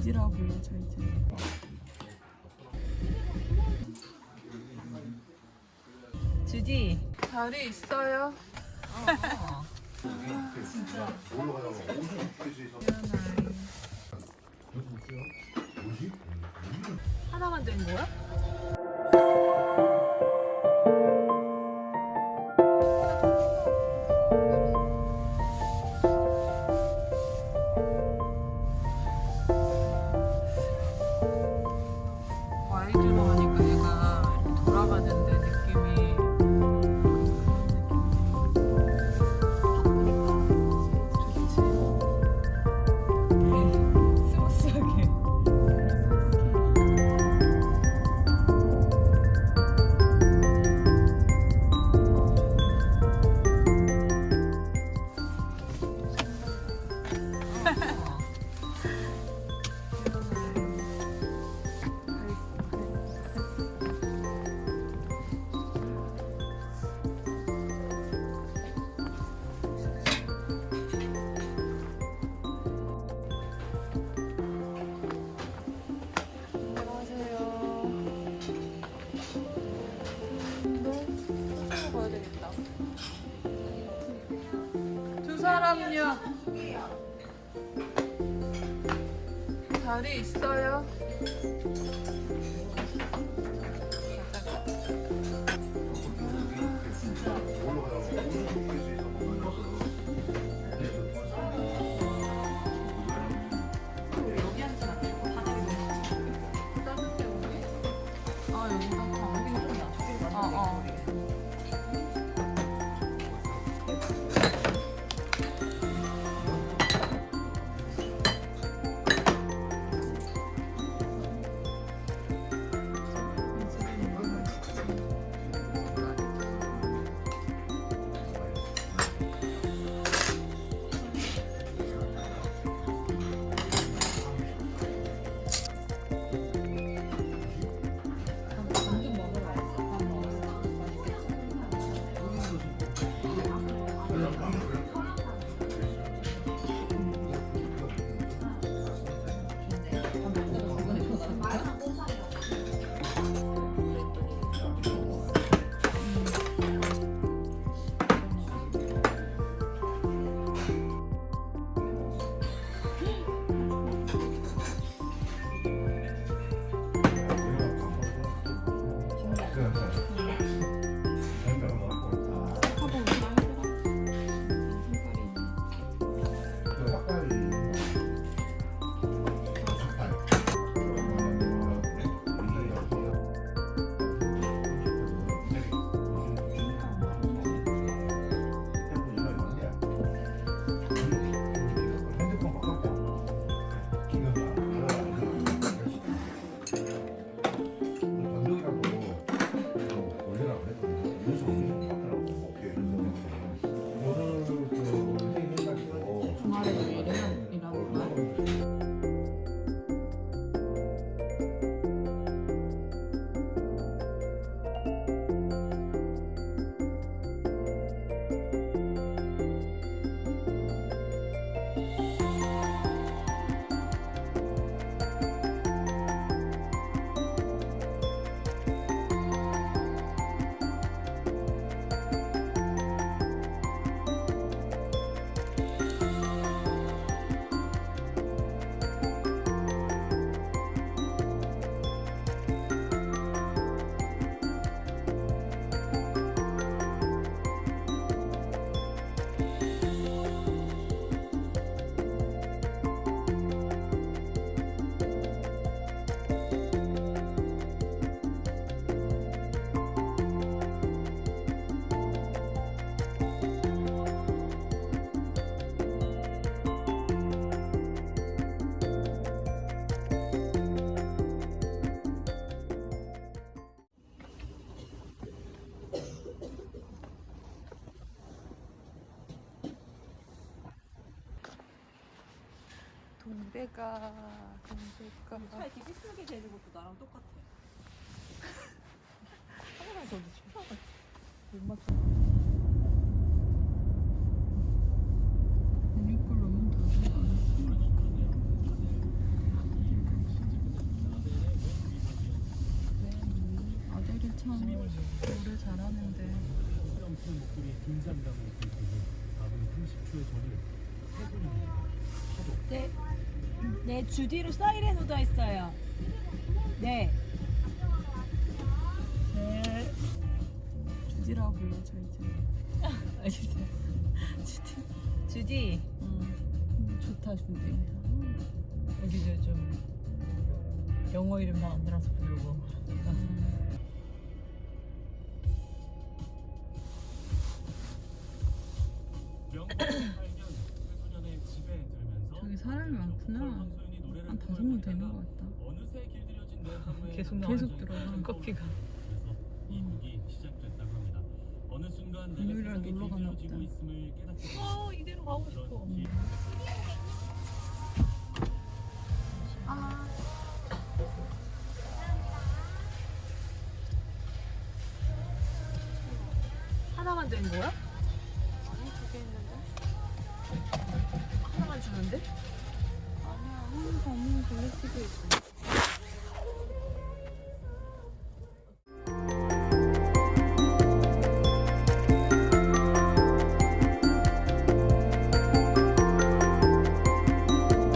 주디라고 불러줘 이제. 주디 자리 있어요? 하나만 된 거야? 두 사람요. 자리 있어요? 아 감기 Gracias. 건배가 건배가 그 차에 이렇게 삐뚤게 되는 것도 나랑 똑같아 카메라 저도 쳐다봤지 못 맞춰 긴장감을 느끼고 4분 30초의 전을 세 분입니다. 파도. 네. 네, 주디로 사이렌 오더 했어요. 네. 네. 주디라고 불러줘 이제. 알겠어요. 주디. 주디. 음, 좋다, 주디. 여기도 좀 영어 이름 다 만들어서 부르고. 사람이 많구나. 한 다섯 명 되는 것 같다. 계속 계속 들어. 커피가. 어느 순간 내가 세상에 놀러 가나 길들여지고 보다. 있음을 깨닫게 됩니다. 아 이대로 가고 싶어. 길- 하나만 되는 거야? 아니 두 개 있는데. 주는데? 아니야, 한 번은 블랙티도 있어.